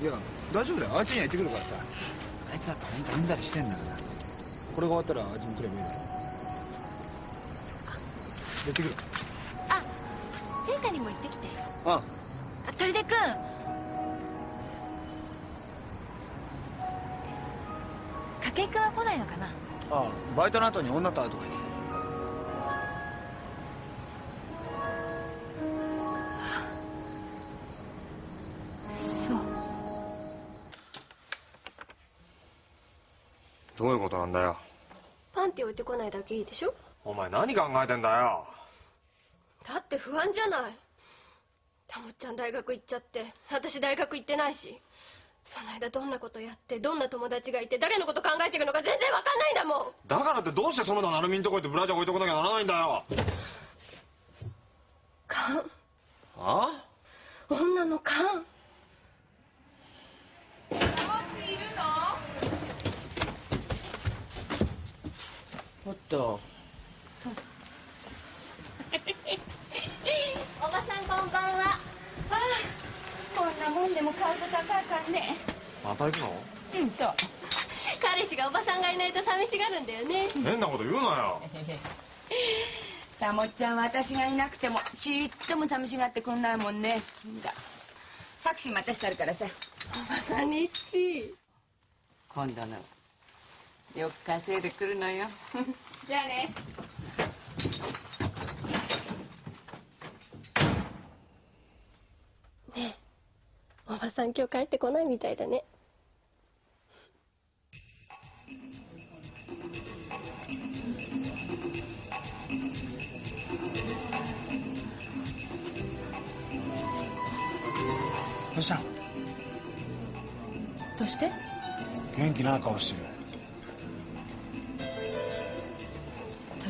いや大丈夫だよ。あいつには言ってくるからさ。あいつだって本当うんざりしてんだから。これが終わったらあいつも来ればいいだろ。やってくる。あ聖火にも行ってきて。ああ。鳥出君。筧君は来ないのかな？ああバイトの後に女と会うとか言ってどういうことなんだよ？パンティ置いてこないだけいいでしょ？お前何考えてんだよ？だって不安じゃない。たもっちゃん大学行っちゃって私大学行ってないしその間どんなことやってどんな友達がいて誰のこと考えてるのか全然わかんないんだもん。だからってどうして園田成美んとこ行ってブラジャー置いとかなきゃならないんだよ？勘あ？女の勘と。おばさんこんばんは。ああこんなもんでも買うと高いからね。また行くの？うんそう。彼氏がおばさんがいないと寂しがるんだよね。変なこと言うなよ。たもっちゃんは私がいなくてもちっとも寂しがってくんないもんね。じゃタクシー待たしてあるからさ。おばさんにっち今度のよく稼いでくるのよじゃあね。ねえ。おばさん今日帰ってこないみたいだね。どうした？のどうして？元気ない顔してる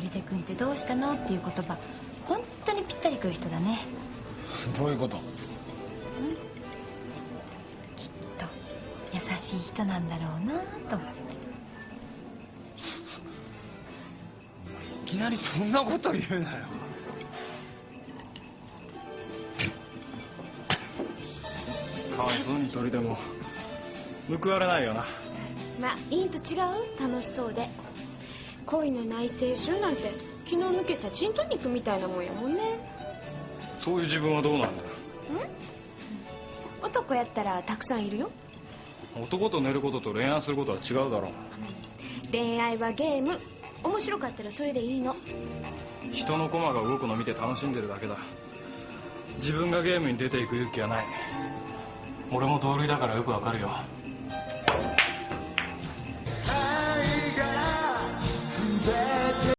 出君ってどうしたの？っていう言葉。本当にぴったりくる人だね。どういうこと？きっと優しい人なんだろうなと思って。いきなりそんなこと言うなよ。かわいそうに鳥でも報われないよな。まあいいんと違う？楽しそうで恋のない青春なんて気の抜けたチント肉みたいなもんやもんね。そういう自分はどうなんだよ。男やったらたくさんいるよ。男と寝ることと恋愛することは違うだろ恋愛はゲーム。面白かったらそれでいいの。人の駒が動くの見て楽しんでるだけだ。自分がゲームに出ていく勇気はない。俺も同類だからよくわかるよ